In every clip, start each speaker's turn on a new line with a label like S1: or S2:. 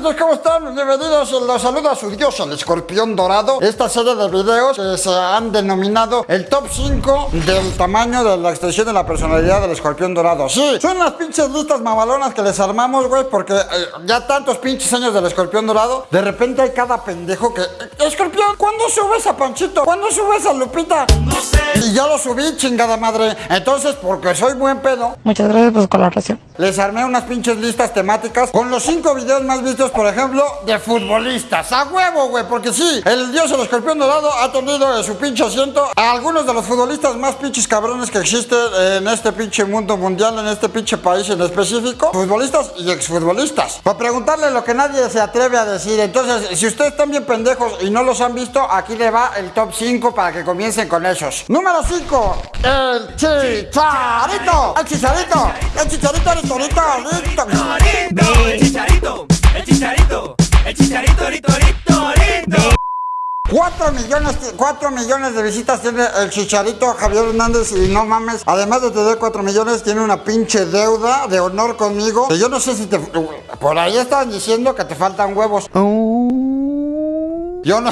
S1: ¿cómo están? Bienvenidos, los saludo a su dios, el escorpión dorado. Esta serie de videos que se han denominado el top 5 del tamaño de la extensión de la personalidad del escorpión dorado. Sí, son las pinches listas mamalonas que les armamos, güey, porque eh, ya tantos pinches años del escorpión dorado, de repente hay cada pendejo que... "Eh, Escorpión, ¿cuándo subes a Panchito? ¿Cuándo subes a Lupita? No sé. Y ya lo subí, chingada madre. Entonces, porque soy buen pedo,
S2: Muchas gracias por su colaboración.
S1: les armé unas pinches listas temáticas con los cinco videos más vistos, por ejemplo, de futbolistas. A huevo, güey, porque sí, el dios el escorpión dorado ha tenido en su pinche asiento a algunos de los futbolistas más pinches cabrones que existen en este pinche mundo mundial, en este pinche país en específico. Futbolistas y exfutbolistas. Para preguntarle lo que nadie se atreve a decir. Entonces, si ustedes están bien pendejos y no los han visto, aquí le va el top 5 para que comiencen con esos. Número 5, el chicharito. El chicharito. El chicharito, el chicharito, el chicharito.
S3: el chicharito, el chicharito, el chicharito, rito, rito, rito.
S1: 4 millones, 4 millones de visitas tiene el chicharito Javier Hernández y no mames, además de tener 4 millones, tiene una pinche deuda de honor conmigo. Que yo no sé si te... Por ahí estaban diciendo que te faltan huevos. Yo no...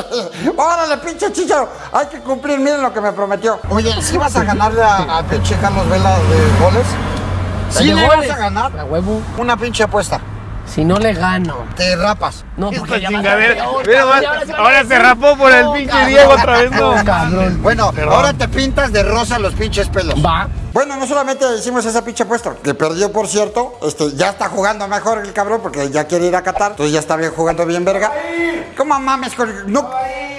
S1: Órale, pinche chicharo. Hay que cumplir, miren lo que me prometió. Oye, ¿sí vas a ganarle a, a pinche Carlos Vela de goles? ¿Sí le
S2: goles.
S1: vas a ganar?
S2: A huevo.
S1: Una pinche apuesta.
S2: Si no le gano.
S1: Te rapas.
S2: No, porque ya
S4: chingadera.
S2: Ahora
S4: se rapó por el
S2: "Oh,
S4: pinche Diego otra vez, no".
S2: cabrón.
S1: Bueno, ahora te pintas de rosa los pinches pelos.
S2: Va.
S1: Bueno, no solamente hicimos esa pinche apuesta, que perdió por cierto, este, ya está jugando mejor el cabrón porque ya quiere ir a Qatar, entonces ya está bien jugando bien verga. ¿Cómo mames con no,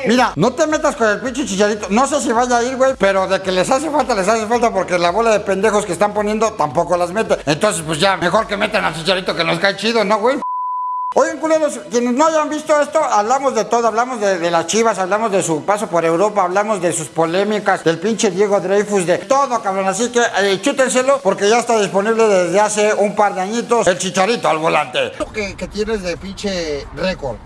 S1: Mira, no te metas con el pinche chicharito, no sé si vaya a ir, güey, pero de que les hace falta, les hace falta porque la bola de pendejos que están poniendo tampoco las mete. Entonces, pues ya, mejor que metan al chicharito que nos cae chido, ¿no, güey? Oigan, culeros, quienes no hayan visto esto, hablamos de todo, hablamos de, de las chivas, hablamos de su paso por Europa, hablamos de sus polémicas, del pinche Diego Dreyfus, de todo, cabrón. Así que eh, chútenselo porque ya está disponible desde hace un par de añitos el chicharito al volante. Lo que, que tienes de pinche récord,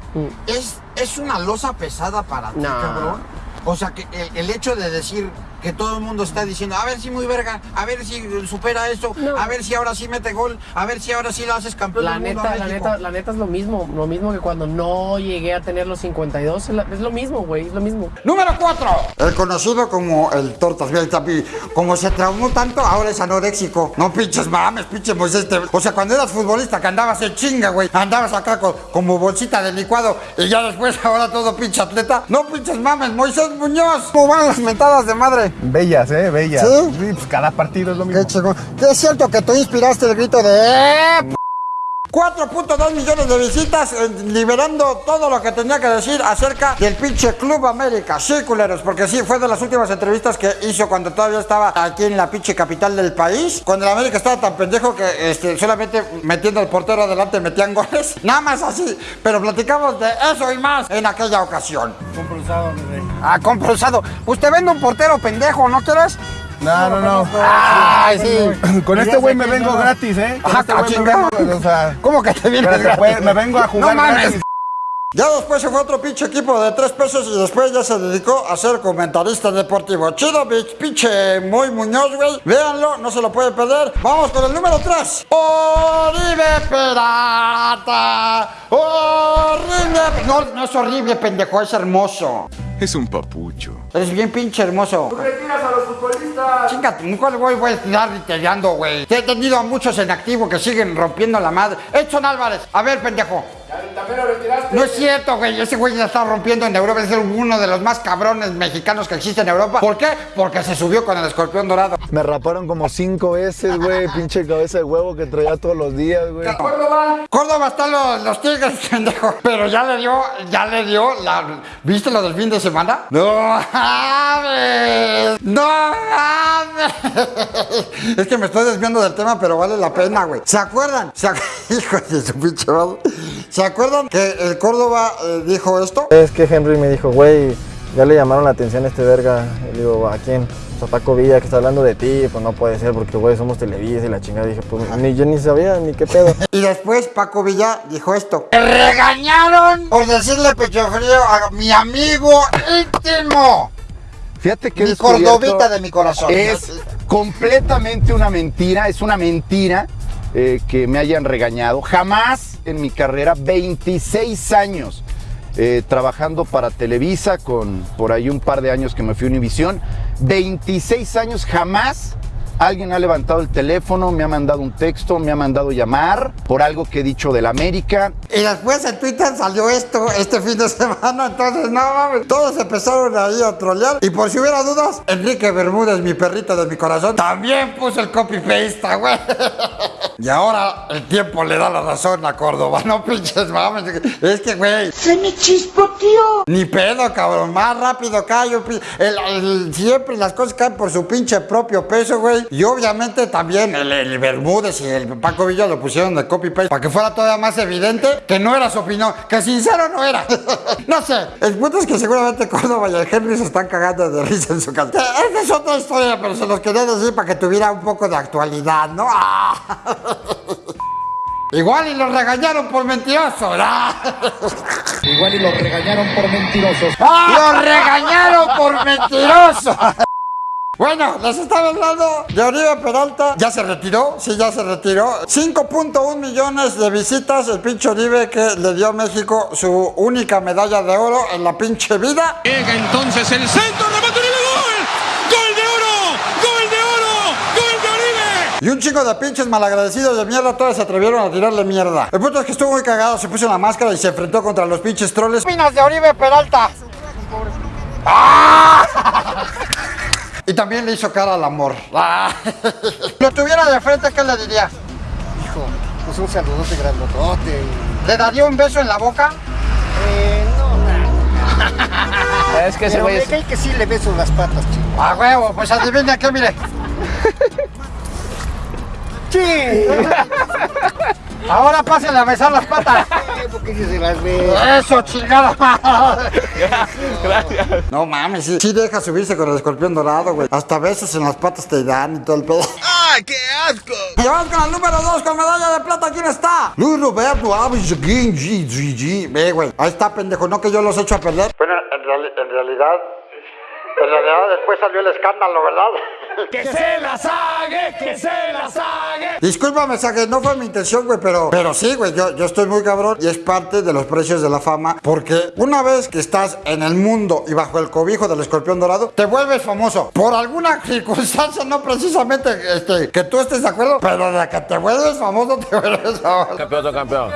S1: ¿es, ¿es una losa pesada para ti, cabrón? O sea, que el, el hecho de decir que todo el mundo está diciendo, a ver si muy verga, a ver si supera esto,
S2: No.
S1: a ver si ahora sí mete gol, a ver si ahora sí lo haces campeón
S2: La
S1: del mundo a
S2: neta, la neta, la neta es lo mismo. Lo mismo que cuando no llegué a tener los 52. Es, lo mismo, güey. Es lo mismo.
S1: Número 4. El conocido como el Tortas. El Tapi, Como se traumó tanto, ahora es anoréxico. No pinches mames, pinche Moisés. te- O sea, cuando eras futbolista que andabas en chinga, güey. Andabas acá con- como bolsita de licuado. Y ya después, ahora todo pinche atleta. No pinches mames, Moisés Muñoz. ¿Cómo van las mentadas de madre?
S4: Bellas, eh, bellas.
S1: ¿Sí?
S4: pues cada partido es lo mismo.
S1: Qué chingón. ¿Qué es cierto que tú inspiraste el grito de... "Eh, p-"? 4.2 millones de visitas, eh, liberando todo lo que tenía que decir acerca del pinche Club América. Sí, culeros, porque sí, fue de las últimas entrevistas que hizo cuando todavía estaba aquí en la pinche capital del país. Cuando el América estaba tan pendejo que este, solamente metiendo el portero adelante metían goles. Nada más así. Pero platicamos de eso y más en aquella ocasión.
S4: Compulsado, bebé.
S1: Ah, compulsado. Usted vende un portero pendejo, ¿no quieres?
S4: No, no, no.
S1: Ay, sí.
S4: Con este güey me vengo gratis, ¿eh? Con
S1: Ajá,
S4: este güey me
S1: chingado.
S4: vengo, o sea,
S1: ¿Cómo que te vienes gratis?
S4: me vengo a jugar
S1: No mames.
S4: gratis.
S1: Ya después se fue otro pinche equipo de tres pesos y después ya se dedicó a ser comentarista deportivo. Chido, bitch, pinche muy Muñoz, güey. Véanlo, no se lo puede perder. Vamos con el número 3. Oribe Perata. Horrible. No, no es horrible, pendejo, es hermoso.
S5: Es un papucho.
S1: Eres bien pinche hermoso.
S4: le tiras a los futbolistas?
S1: Chingate, ¿cuál güey voy a estar ritereando, güey? Te he tenido a muchos en activo que siguen rompiendo la madre. Edson Álvarez, a ver, pendejo.
S4: También lo retiraste.
S1: No es cierto, güey. Ese güey ya está rompiendo en Europa. Es uno de los más cabrones mexicanos que existe en Europa. ¿Por qué? Porque se subió con el escorpión dorado.
S6: Me raparon como cinco veces, güey. Pinche cabeza de huevo que traía todos los días, güey.
S1: Córdoba están los, los tigres, pendejo. Pero ya le dio, ya le dio la. ¿Viste lo del fin de semana? No mames. No mames. Es que me estoy desviando del tema, pero vale la pena, güey. ¿Se acuerdan? ¿Se ac- Hijo de su pinche madre. ¿Se acuerdan que el Córdoba eh, dijo esto?
S6: Es que Henry me dijo, güey, ya le llamaron la atención a este verga. Y le digo, ¿a quién? Pues a Paco Villa, que está hablando de ti. Pues no puede ser, porque, güey, somos Televisa y la chingada. Dije, pues ni yo ni sabía, ni qué pedo.
S1: Y después Paco Villa dijo esto. ¡Me regañaron por decirle pecho frío a mi amigo íntimo!
S7: Fíjate que
S1: Mi
S7: he descubierto-
S1: cordobita de mi corazón.
S7: Es completamente una mentira, es una mentira eh, que me hayan regañado. Jamás
S5: en mi carrera 26 años eh, trabajando para Televisa con por ahí un par de años que me fui a Univisión. 26 años jamás alguien ha levantado el teléfono, me ha mandado un texto, me ha mandado llamar por algo que he dicho del América.
S1: Y después en Twitter salió esto este fin de semana, entonces no mames, todos empezaron ahí a trolear. Y por si hubiera dudas, Enrique Bermúdez, mi perrito de mi corazón, también puso el copy-paste, güey. Y ahora el tiempo le da la razón a Córdoba, no pinches mames. Es que, güey. Se me chispoteó. Ni pedo, cabrón, más rápido cae. un pi- el- el- siempre las cosas caen por su pinche propio peso, güey. Y obviamente también el, el Bermúdez y el Paco Villa lo pusieron de copy-paste para que fuera todavía más evidente que no era su opinión, que sincero no era. no sé, el punto es que seguramente Córdoba y el Henry se están cagando de risa en su casa. Esta es otra historia, pero se los quería decir para que tuviera un poco de actualidad, ¿no? ¡Ah! Igual y los regañaron por mentirosos. ¡Ah!
S7: Igual y los regañaron por mentirosos.
S1: ¡Los regañaron por mentirosos! Bueno, les estaba hablando de Oribe Peralta. Ya se retiró, sí, ya se retiró. 5.1 millones de visitas el pinche Oribe que le dio a México su única medalla de oro en la pinche vida.
S3: Llega entonces el centro, remate Oribe, gol. Gol de oro, gol de oro, gol de Oribe.
S1: Y un chico de pinches malagradecidos de mierda, todos se atrevieron a tirarle mierda. El punto es que estuvo muy cagado, se puso una máscara y se enfrentó contra los pinches troles. Minas de Oribe Peralta. ¡Ah! Y también le hizo cara al amor. ¡Ah! Lo tuviera de frente, ¿qué le diría?
S7: Hijo, pues un saludote grandotote.
S1: ¿Le daría un beso en la boca?
S7: Eh, no,
S2: Es que ese
S7: pero me cae que sí le beso las patas, chico.
S1: A huevo, pues adivina qué, mire.
S7: Sí.
S1: Ahora pásenle a besar las patas.
S7: Porque sí se las ve.
S1: Eso, chingada madre. No mames, sí, sí deja subirse con el escorpión dorado, güey. Hasta besos en las patas te dan y todo el pedo.
S3: ¡Ay, qué asco!
S1: Y vamos con el número 2 con medalla de plata. ¿Quién está? Luis Roberto Avis GG. Ve, güey. Ahí está, pendejo. No que yo los echo a perder. Bueno, en, en realidad. En realidad después salió el escándalo, ¿verdad?
S3: ¡Que se la sague, que se la sague!
S1: Discúlpame, Sague, no fue mi intención, güey, pero, pero sí, güey, yo, yo estoy muy cabrón y es parte de los precios de la fama, porque una vez que estás en el mundo y bajo el cobijo del escorpión dorado, te vuelves famoso. Por alguna circunstancia, no precisamente este, que tú estés de acuerdo, pero de que te vuelves famoso, te vuelves famoso.
S2: Campeón, campeón.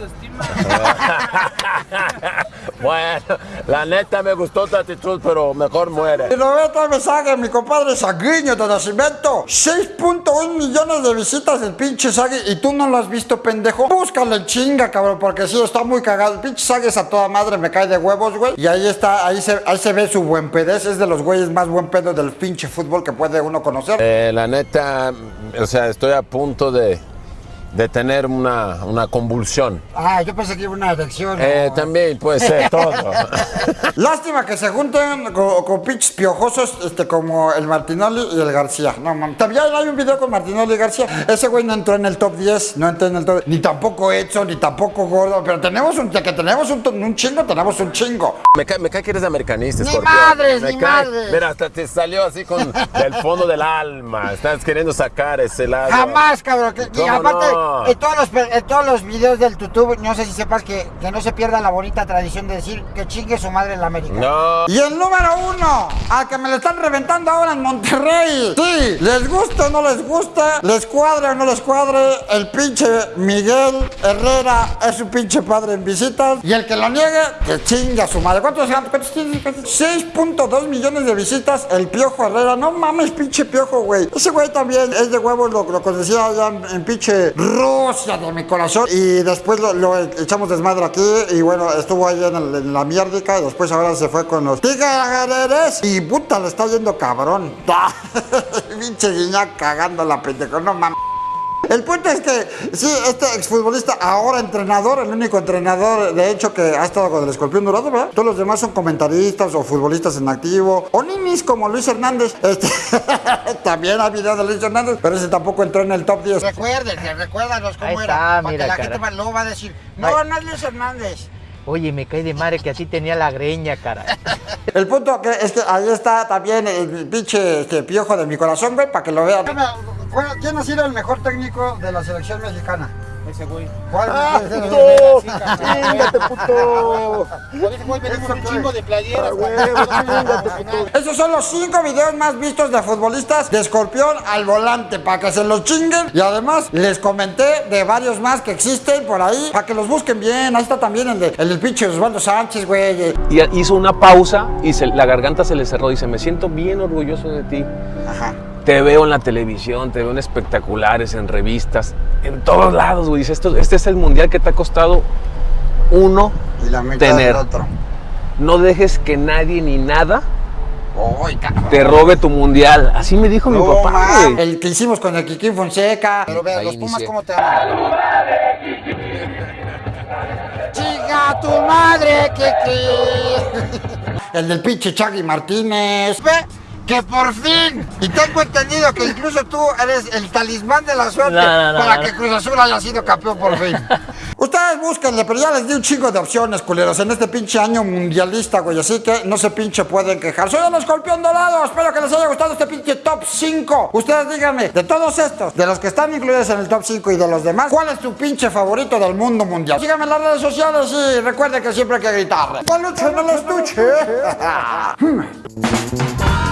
S8: Autoestima.
S2: Bueno, la neta me gustó tu actitud, pero mejor muere.
S1: Y Roberto Sague, mi compadre Saguiño de nacimiento. 6.1 millones de visitas del pinche Sague y tú no lo has visto, pendejo. Búscale en chinga, cabrón, porque sí, está muy cagado. El pinche Sague es a toda madre, me cae de huevos, güey. Y ahí está, ahí se, ahí se ve su buen pedez. Es de los güeyes más buen pedo del pinche fútbol que puede uno conocer.
S2: Eh, la neta, o sea, estoy a punto de, de tener una, una convulsión.
S1: Ah, yo pensé que iba una erección.
S2: Eh, también puede ser todo.
S1: Lástima que se junten con, con pinches piojosos este, como el Martinoli y el García. No, mames. También hay un video con Martinoli y García. Ese güey no entró en el top 10, no entró en el top Ni tampoco Edson, ni tampoco Gordo. Pero tenemos un, que tenemos un, un chingo, tenemos un chingo.
S2: Me cae, me cae que eres americanista,
S1: Ni
S2: Scorpio.
S1: madres,
S2: Me
S1: ni
S2: cae-
S1: madres.
S2: Mira, hasta te salió así con del fondo del alma. Estás queriendo sacar ese lado.
S1: Jamás, cabrón. que- y
S2: ¿Cómo
S1: aparte,
S2: no?
S1: En, todos los, en todos los videos del YouTube, no sé si sepas que, que no se pierda la bonita tradición de decir que chingue su madre en la América.
S2: No.
S1: Y el número uno, al que me le están reventando ahora en Monterrey. Sí, les gusta o no les gusta, les cuadre o no les cuadre, el pinche Miguel Herrera es su pinche padre en visitas. Y el que lo niegue, que chinga su madre. ¿Cuántos, cuántos tiene? 6.2 millones de visitas, el Piojo Herrera. No mames, pinche Piojo, güey. Ese güey también es de huevos, lo, lo conocía allá en, en pinche Rusia de mi corazón. Y después lo, echamos desmadre aquí. Y bueno, estuvo ahí en, el- la mierdica. Y después ahora se fue con los Tigres. Y puta, le está yendo cabrón. pinche guiñac cagando la pendejo. No mames. El punto es que, sí, este exfutbolista, ahora entrenador, el único entrenador, de hecho, que ha estado con el escorpión dorado, ¿verdad? Todos los demás son comentaristas o futbolistas en activo, o ninis como Luis Hernández. Este, también hay videos de Luis Hernández, pero ese tampoco entró en el top 10. Recuérdense, recuérdanos
S9: Ahí está, mira,
S1: la
S9: cara.
S1: gente luego va a decir, no,
S9: Ay.
S1: no es Luis Hernández.
S9: Oye, me cae de madre que así tenía la greña, cara.
S1: El punto que es que ahí está también el pinche este, piojo de mi corazón, güey, para que lo vean. ¿Quién ha sido el mejor técnico de la selección mexicana?
S4: ese güey.
S5: ¡Ah, puto! ¡Chingate, puto!
S4: Con ese güey vendemos un chingo de playeras.
S5: ¡Ah!
S1: Esos son los cinco videos más vistos de futbolistas de escorpión al volante para que se los chinguen. Y además les comenté de varios más que existen por ahí para que los busquen bien. Ahí está también el, de, el del pinche Osvaldo Sánchez, güey.
S10: Y hizo una pausa y se- la garganta se le cerró. Dice, me siento bien orgulloso de ti.
S1: Ajá.
S10: Te veo en la televisión, te veo en espectaculares, en revistas, en todos lados, güey. Dice, esto, este es el mundial que te ha costado uno
S1: Y la mitad
S10: tener.
S1: del otro.
S10: No dejes que nadie ni nada te robe tu mundial. Así me dijo mi papá,
S1: ma. El que hicimos con el Kikín Fonseca. Pero vean,
S10: Ahí
S1: los Pumas. ¿cómo te aman? ¡Chica tu madre, Kiki! El del pinche Chagui Martínez. Ve que por fin, y tengo entendido que incluso tú eres el talismán de la suerte
S9: No, no, no,
S1: para
S9: no.
S1: que Cruz Azul haya sido campeón por fin. Ustedes búsquenle, pero ya les di un chingo de opciones, culeros, en este pinche año mundialista, güey, así que no se pinche pueden quejar. Soy el escorpión dorado, espero que les haya gustado este pinche top 5. Ustedes díganme, de todos estos, de los que están incluidos en el top 5 y de los demás, ¿cuál es tu pinche favorito del mundo mundial? Síganme en las redes sociales y recuerden que siempre hay que gritar. ¡Peluche en el estuche!